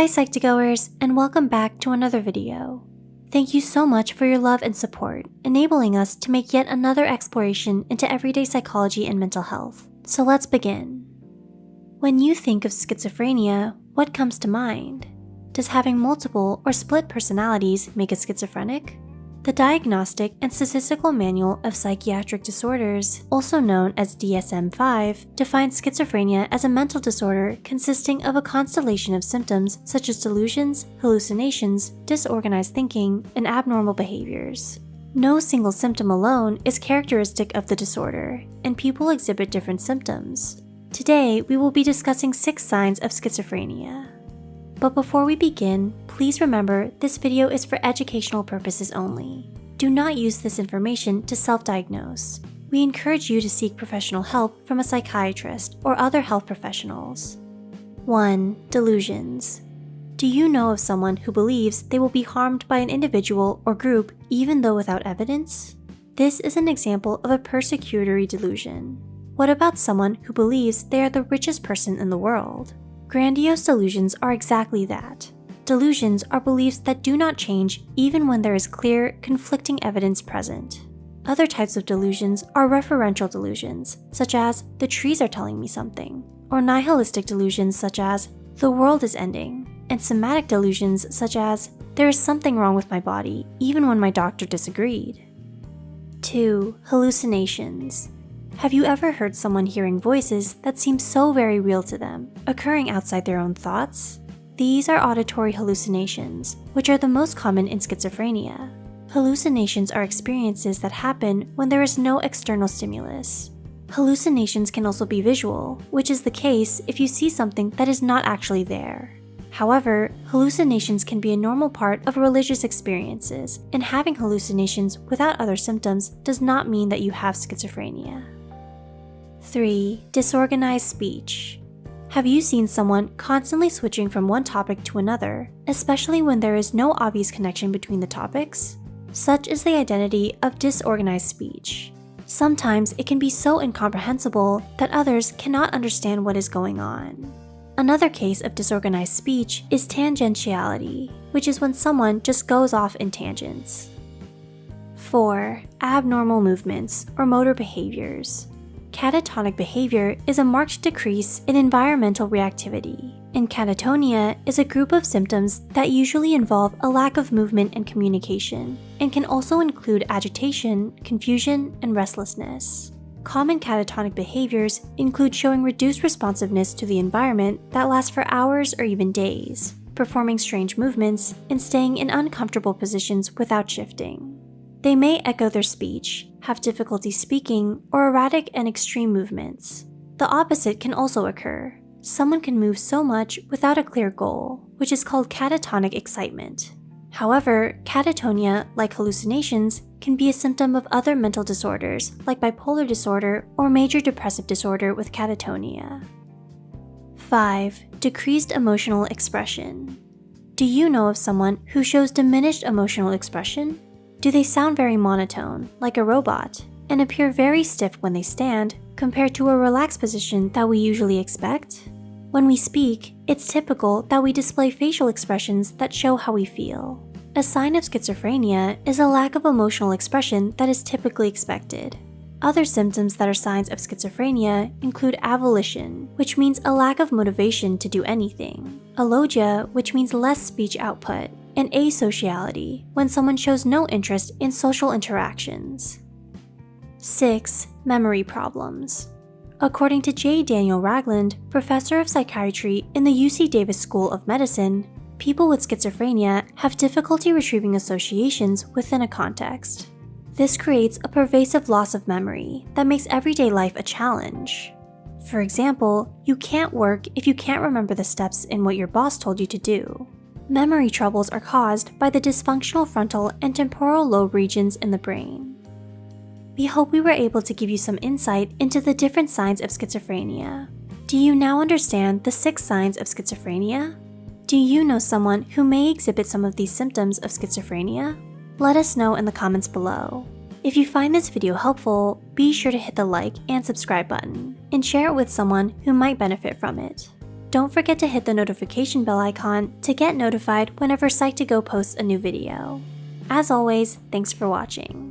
Hi Psych2Goers, and welcome back to another video. Thank you so much for your love and support, enabling us to make yet another exploration into everyday psychology and mental health. So let's begin. When you think of schizophrenia, what comes to mind? Does having multiple or split personalities make a schizophrenic? The Diagnostic and Statistical Manual of Psychiatric Disorders, also known as DSM-5, defines schizophrenia as a mental disorder consisting of a constellation of symptoms such as delusions, hallucinations, disorganized thinking, and abnormal behaviors. No single symptom alone is characteristic of the disorder, and people exhibit different symptoms. Today, we will be discussing six signs of schizophrenia. But before we begin, please remember this video is for educational purposes only. Do not use this information to self-diagnose. We encourage you to seek professional help from a psychiatrist or other health professionals. 1. Delusions. Do you know of someone who believes they will be harmed by an individual or group even though without evidence? This is an example of a persecutory delusion. What about someone who believes they are the richest person in the world? Grandiose delusions are exactly that. Delusions are beliefs that do not change even when there is clear, conflicting evidence present. Other types of delusions are referential delusions, such as, the trees are telling me something, or nihilistic delusions such as, the world is ending, and somatic delusions such as, there is something wrong with my body, even when my doctor disagreed. 2. Hallucinations. Have you ever heard someone hearing voices that seem so very real to them, occurring outside their own thoughts? These are auditory hallucinations, which are the most common in schizophrenia. Hallucinations are experiences that happen when there is no external stimulus. Hallucinations can also be visual, which is the case if you see something that is not actually there. However, hallucinations can be a normal part of religious experiences, and having hallucinations without other symptoms does not mean that you have schizophrenia. 3. Disorganized speech. Have you seen someone constantly switching from one topic to another, especially when there is no obvious connection between the topics? Such is the identity of disorganized speech. Sometimes it can be so incomprehensible that others cannot understand what is going on. Another case of disorganized speech is tangentiality, which is when someone just goes off in tangents. 4. Abnormal movements or motor behaviors. Catatonic behavior is a marked decrease in environmental reactivity, and catatonia is a group of symptoms that usually involve a lack of movement and communication, and can also include agitation, confusion, and restlessness. Common catatonic behaviors include showing reduced responsiveness to the environment that lasts for hours or even days, performing strange movements, and staying in uncomfortable positions without shifting. They may echo their speech, have difficulty speaking, or erratic and extreme movements. The opposite can also occur. Someone can move so much without a clear goal, which is called catatonic excitement. However, catatonia, like hallucinations, can be a symptom of other mental disorders like bipolar disorder or major depressive disorder with catatonia. 5. Decreased emotional expression. Do you know of someone who shows diminished emotional expression? Do they sound very monotone, like a robot, and appear very stiff when they stand, compared to a relaxed position that we usually expect? When we speak, it's typical that we display facial expressions that show how we feel. A sign of schizophrenia is a lack of emotional expression that is typically expected. Other symptoms that are signs of schizophrenia include avolition, which means a lack of motivation to do anything, alogia, which means less speech output, and asociality, when someone shows no interest in social interactions. 6. Memory problems. According to J. Daniel Ragland, professor of psychiatry in the UC Davis School of Medicine, people with schizophrenia have difficulty retrieving associations within a context. This creates a pervasive loss of memory that makes everyday life a challenge. For example, you can't work if you can't remember the steps in what your boss told you to do. Memory troubles are caused by the dysfunctional frontal and temporal lobe regions in the brain. We hope we were able to give you some insight into the different signs of schizophrenia. Do you now understand the six signs of schizophrenia? Do you know someone who may exhibit some of these symptoms of schizophrenia? Let us know in the comments below. If you find this video helpful, be sure to hit the like and subscribe button, and share it with someone who might benefit from it. Don't forget to hit the notification bell icon to get notified whenever Psych2Go posts a new video. As always, thanks for watching.